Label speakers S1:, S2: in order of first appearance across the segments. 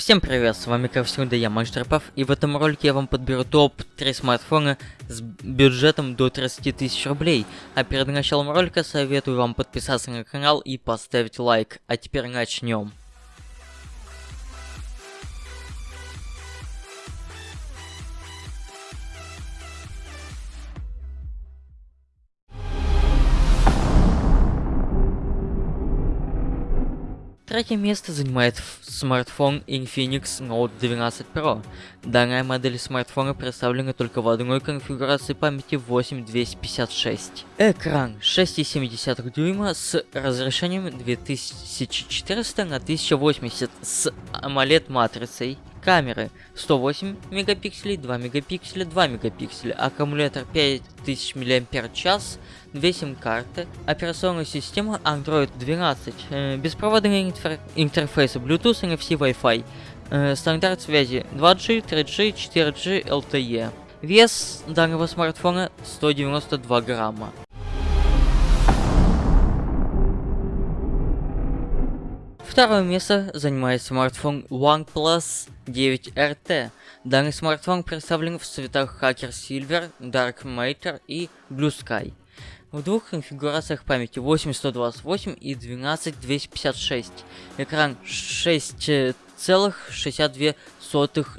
S1: Всем привет, с вами как всегда я, Мастерпав, и в этом ролике я вам подберу топ-3 смартфона с бюджетом до 30 тысяч рублей. А перед началом ролика советую вам подписаться на канал и поставить лайк. А теперь начнем. Третье место занимает смартфон Infinix Note 12 Pro. Данная модель смартфона представлена только в одной конфигурации памяти 8256. Экран 6,7 дюйма с разрешением 2400 на 1080 с AMOLED матрицей. Камеры. 108 мегапикселей, 2 мегапикселя, 2 мегапикселя, аккумулятор 5000 мАч, 2 сим-карты, операционная система Android 12, э, беспроводные интер интерфейсы Bluetooth, NFC, Wi-Fi, э, стандарт связи 2G, 3G, 4G, LTE. Вес данного смартфона 192 грамма. Второе место занимает смартфон OnePlus 9RT. Данный смартфон представлен в цветах Hacker Silver, Dark Matter и Blue Sky. В двух конфигурациях памяти 8128 и 12256. Экран 6,62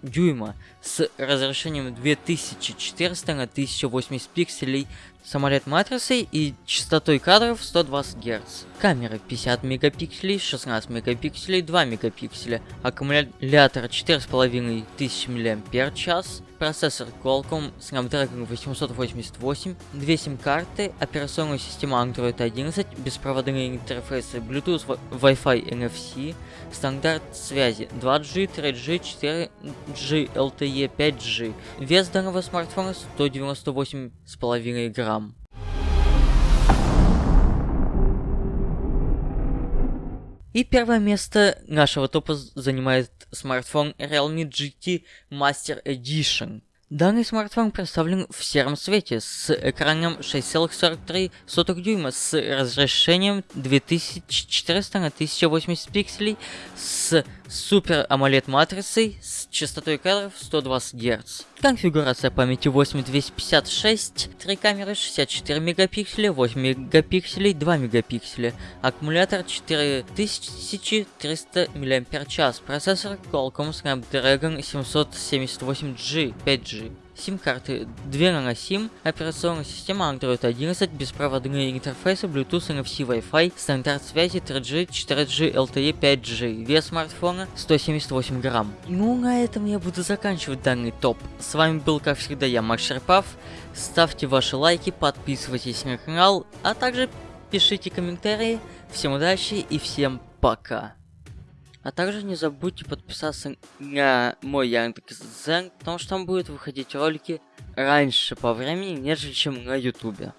S1: дюйма с разрешением 2400 на 1080 пикселей самолет матрицей и частотой кадров 120 Гц. Камера 50 мегапикселей, 16 мегапикселей, 2 мегапикселя, аккумулятор 4500 мАч, процессор Qualcomm Snapdragon 888, 2 сим-карты, операционная система Android 11, беспроводные интерфейсы Bluetooth, Wi-Fi, NFC, стандарт связи 2G, 3G, 4G, LTE, 5G. Вес данного смартфона 198,5 грамм. И первое место нашего топа занимает смартфон Realme GT Master Edition. Данный смартфон представлен в сером цвете с экраном 6,43 дюйма с разрешением 2400 на 1080 пикселей с Супер AMOLED матрицей с частотой кадров 120 Гц. Конфигурация памяти 8256, 3 камеры 64 мегапикселя, 8 мегапикселей, 2 мегапикселя, аккумулятор 4300 мАч, процессор Qualcomm Snapdragon 778G 5G сим-карты, 2 наносим, операционная система Android 11, беспроводные интерфейсы Bluetooth, NFC, Wi-Fi, стандарт связи 3G, 4G, LTE, 5G, вес смартфона 178 грамм. Ну, на этом я буду заканчивать данный топ. С вами был, как всегда, я, Макс Шерпав. Ставьте ваши лайки, подписывайтесь на канал, а также пишите комментарии. Всем удачи и всем пока. А также не забудьте подписаться на мой Яндекс.Зен, потому что там будут выходить ролики раньше по времени, нежели чем на Ютубе.